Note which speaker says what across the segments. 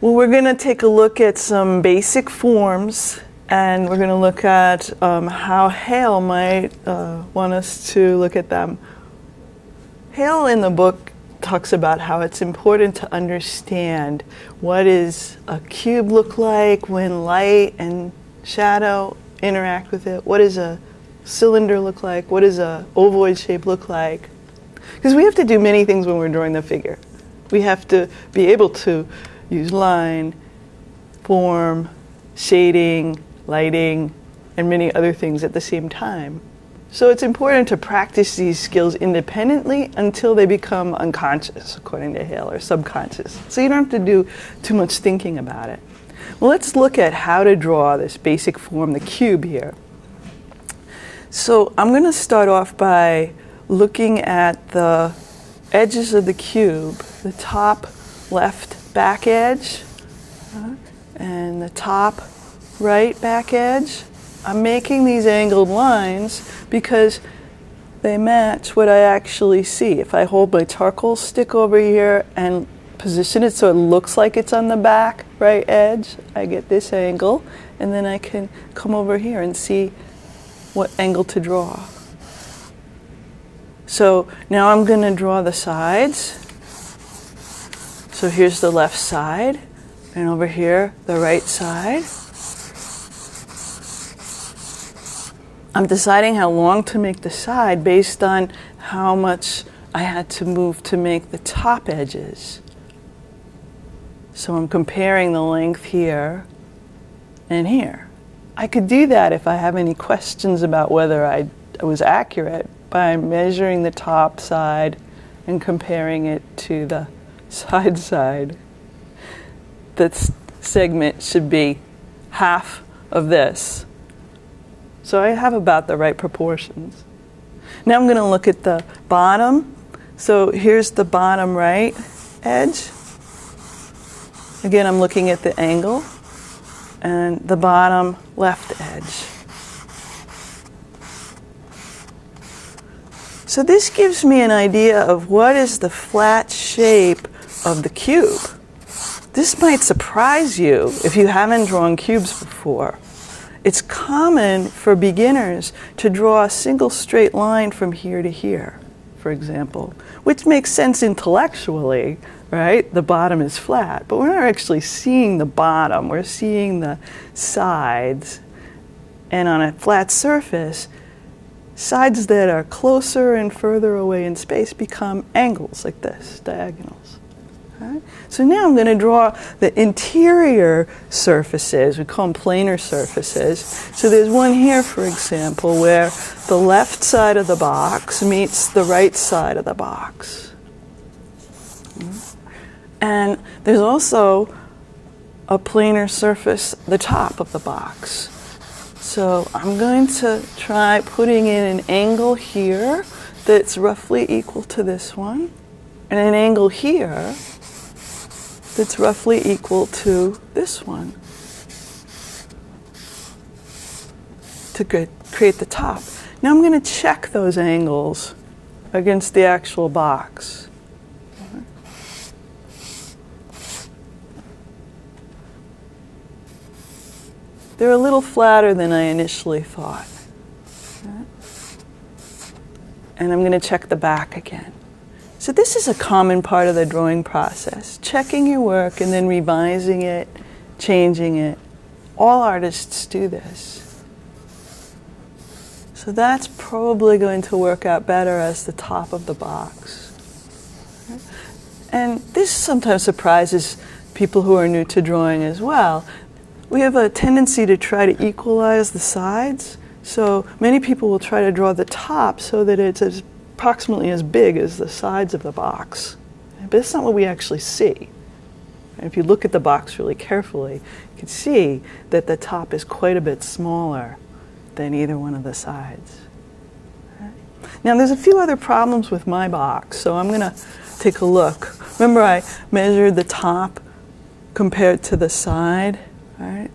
Speaker 1: Well, we're going to take a look at some basic forms and we're going to look at um, how Hale might uh, want us to look at them. Hale in the book talks about how it's important to understand what does a cube look like when light and shadow interact with it. What does a cylinder look like? What does a ovoid shape look like? Because we have to do many things when we're drawing the figure. We have to be able to use line, form, shading, lighting, and many other things at the same time. So it's important to practice these skills independently until they become unconscious, according to Hale, or subconscious. So you don't have to do too much thinking about it. Well, let's look at how to draw this basic form, the cube here. So I'm going to start off by looking at the edges of the cube, the top left back edge and the top right back edge. I'm making these angled lines because they match what I actually see. If I hold my charcoal stick over here and position it so it looks like it's on the back right edge, I get this angle, and then I can come over here and see what angle to draw. So now I'm going to draw the sides. So here's the left side, and over here, the right side. I'm deciding how long to make the side based on how much I had to move to make the top edges. So I'm comparing the length here and here. I could do that if I have any questions about whether I was accurate by measuring the top side and comparing it to the side side. That segment should be half of this. So I have about the right proportions. Now I'm going to look at the bottom. So here's the bottom right edge. Again, I'm looking at the angle and the bottom left edge. So this gives me an idea of what is the flat shape of the cube. This might surprise you if you haven't drawn cubes before. It's common for beginners to draw a single straight line from here to here, for example, which makes sense intellectually, right? The bottom is flat, but we're not actually seeing the bottom, we're seeing the sides. And on a flat surface, sides that are closer and further away in space become angles like this, diagonals. So now I'm going to draw the interior surfaces. We call them planar surfaces. So there's one here, for example, where the left side of the box meets the right side of the box. And there's also a planar surface, the top of the box. So I'm going to try putting in an angle here that's roughly equal to this one, and an angle here that's roughly equal to this one to create the top. Now I'm going to check those angles against the actual box. They're a little flatter than I initially thought. And I'm going to check the back again. So this is a common part of the drawing process, checking your work and then revising it, changing it. All artists do this. So that's probably going to work out better as the top of the box. And this sometimes surprises people who are new to drawing as well we have a tendency to try to equalize the sides. So many people will try to draw the top so that it's as approximately as big as the sides of the box. But that's not what we actually see. And if you look at the box really carefully, you can see that the top is quite a bit smaller than either one of the sides. Now there's a few other problems with my box, so I'm going to take a look. Remember I measured the top compared to the side? right?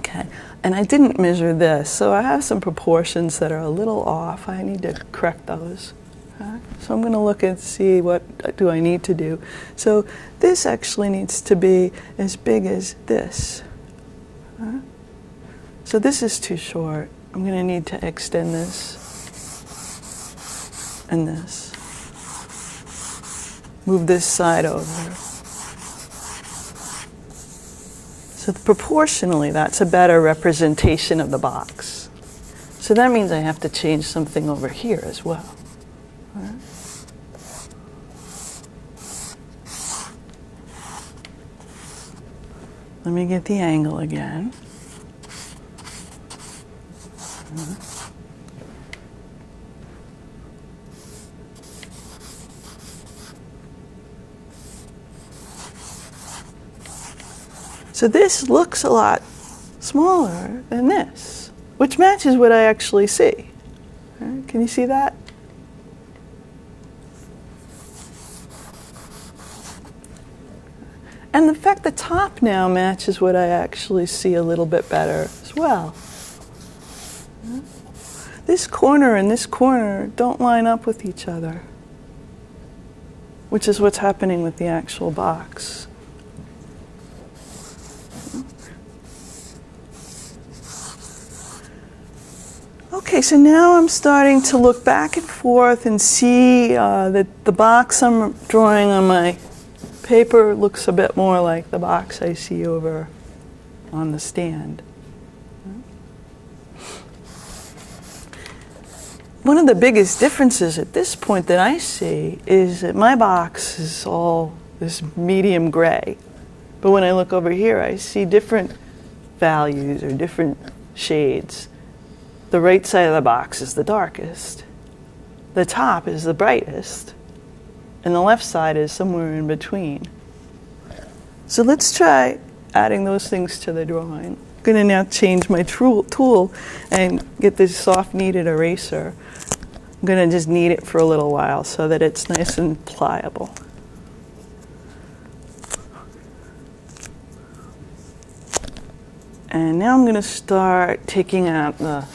Speaker 1: Okay, and I didn't measure this, so I have some proportions that are a little off. I need to correct those. So I'm going to look and see what do I need to do. So this actually needs to be as big as this. So this is too short. I'm going to need to extend this and this. Move this side over. Proportionally, that's a better representation of the box. So that means I have to change something over here as well. Let me get the angle again. So this looks a lot smaller than this, which matches what I actually see. Right, can you see that? And in fact the top now matches what I actually see a little bit better as well. This corner and this corner don't line up with each other, which is what's happening with the actual box. Okay, so now I'm starting to look back and forth and see uh, that the box I'm drawing on my paper looks a bit more like the box I see over on the stand. One of the biggest differences at this point that I see is that my box is all this medium gray. But when I look over here, I see different values or different shades. The right side of the box is the darkest. The top is the brightest and the left side is somewhere in between. So let's try adding those things to the drawing. I'm going to now change my tool and get this soft kneaded eraser. I'm going to just knead it for a little while so that it's nice and pliable. And now I'm going to start taking out the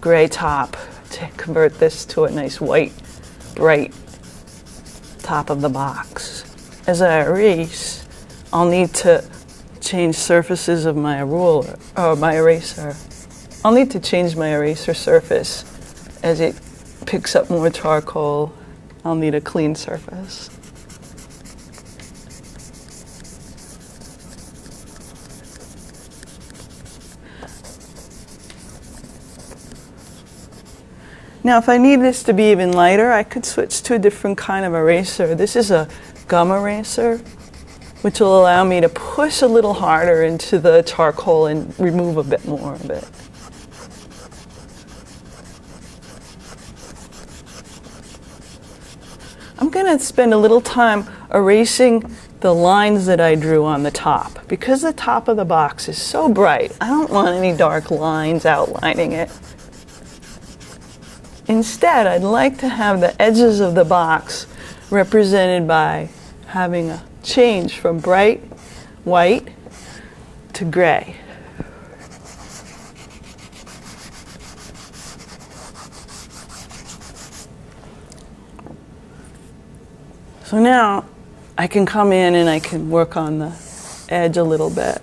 Speaker 1: gray top to convert this to a nice white, bright top of the box. As I erase, I'll need to change surfaces of my ruler, or uh, my eraser. I'll need to change my eraser surface as it picks up more charcoal. I'll need a clean surface. Now, if I need this to be even lighter, I could switch to a different kind of eraser. This is a gum eraser, which will allow me to push a little harder into the charcoal and remove a bit more of it. I'm going to spend a little time erasing the lines that I drew on the top. Because the top of the box is so bright, I don't want any dark lines outlining it. Instead, I'd like to have the edges of the box represented by having a change from bright white to gray. So now I can come in and I can work on the edge a little bit.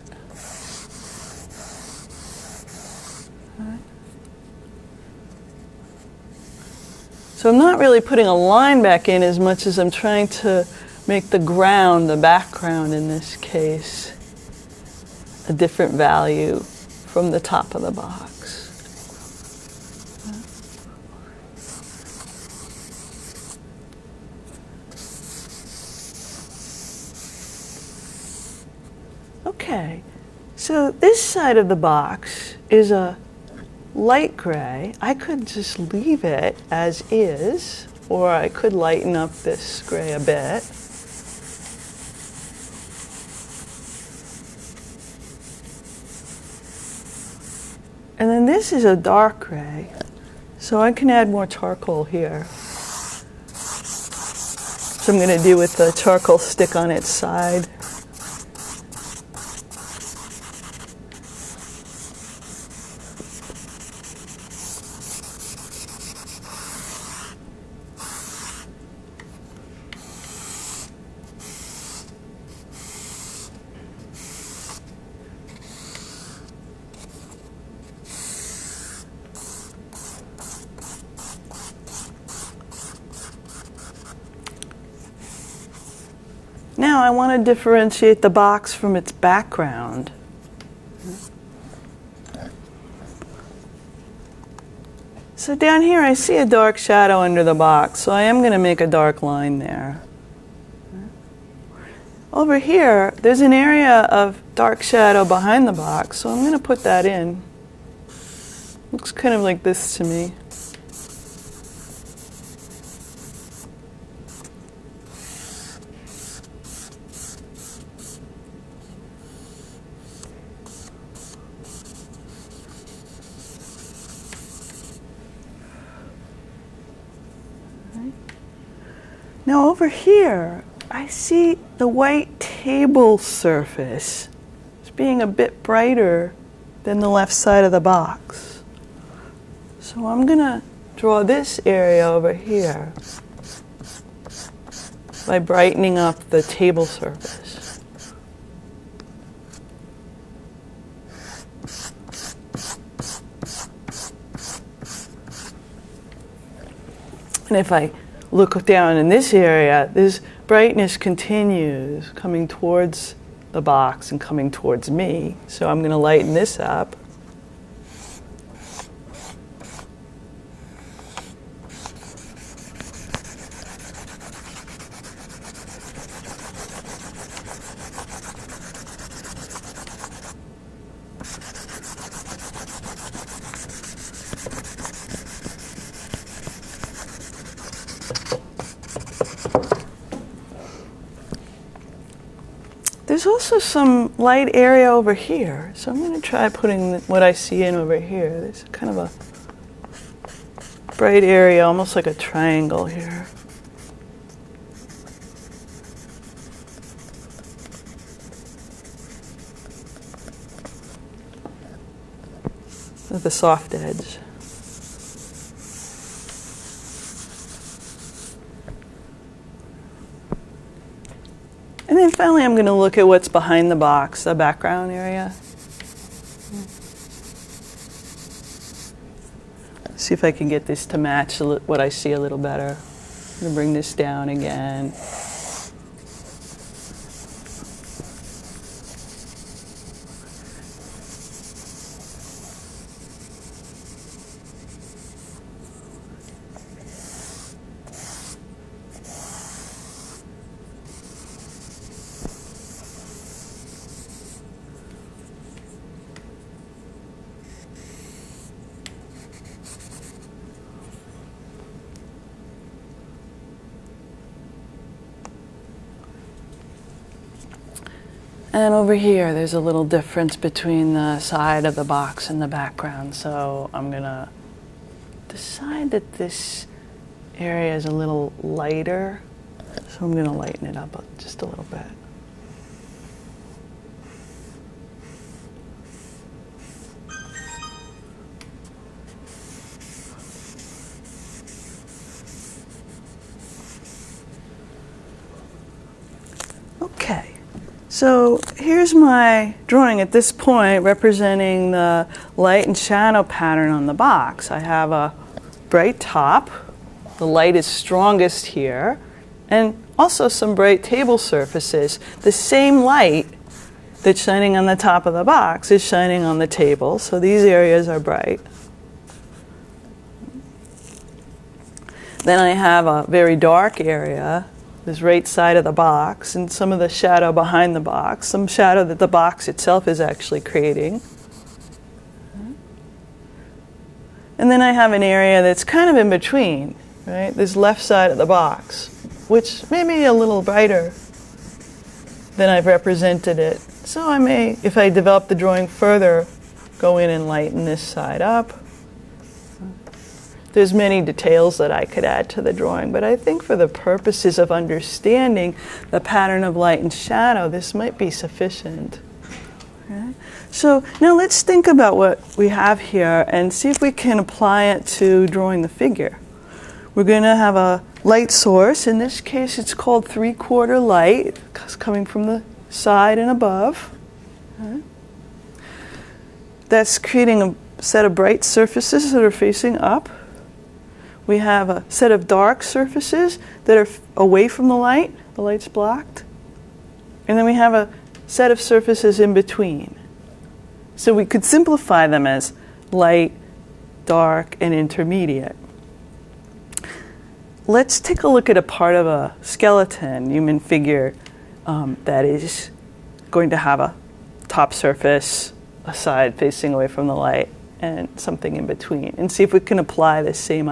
Speaker 1: So I'm not really putting a line back in as much as I'm trying to make the ground, the background in this case, a different value from the top of the box. Okay, so this side of the box is a light gray, I could just leave it as is, or I could lighten up this gray a bit. And then this is a dark gray, so I can add more charcoal here. So I'm going to do with the charcoal stick on its side. now I want to differentiate the box from its background. So down here I see a dark shadow under the box, so I am going to make a dark line there. Over here, there's an area of dark shadow behind the box, so I'm going to put that in. Looks kind of like this to me. Now over here, I see the white table surface as being a bit brighter than the left side of the box. So I'm going to draw this area over here by brightening up the table surface. And if I look down in this area, this brightness continues coming towards the box and coming towards me. So I'm going to lighten this up. Also some light area over here, so I'm going to try putting what I see in over here. There's kind of a bright area, almost like a triangle here. With a soft edge. And finally, I'm going to look at what's behind the box, the background area. See if I can get this to match what I see a little better. I'm going to bring this down again. And over here, there's a little difference between the side of the box and the background. So I'm gonna decide that this area is a little lighter. So I'm gonna lighten it up just a little bit. Okay. So here's my drawing at this point representing the light and shadow pattern on the box. I have a bright top, the light is strongest here, and also some bright table surfaces. The same light that's shining on the top of the box is shining on the table, so these areas are bright. Then I have a very dark area this right side of the box and some of the shadow behind the box, some shadow that the box itself is actually creating. And then I have an area that's kind of in between, right? This left side of the box, which may be a little brighter than I've represented it. So I may, if I develop the drawing further, go in and lighten this side up. There's many details that I could add to the drawing, but I think for the purposes of understanding the pattern of light and shadow, this might be sufficient. Okay? So now let's think about what we have here and see if we can apply it to drawing the figure. We're going to have a light source. In this case, it's called three-quarter light, coming from the side and above. Okay? That's creating a set of bright surfaces that are facing up. We have a set of dark surfaces that are away from the light. The light's blocked. And then we have a set of surfaces in between. So we could simplify them as light, dark, and intermediate. Let's take a look at a part of a skeleton, human figure, um, that is going to have a top surface, a side facing away from the light, and something in between, and see if we can apply the same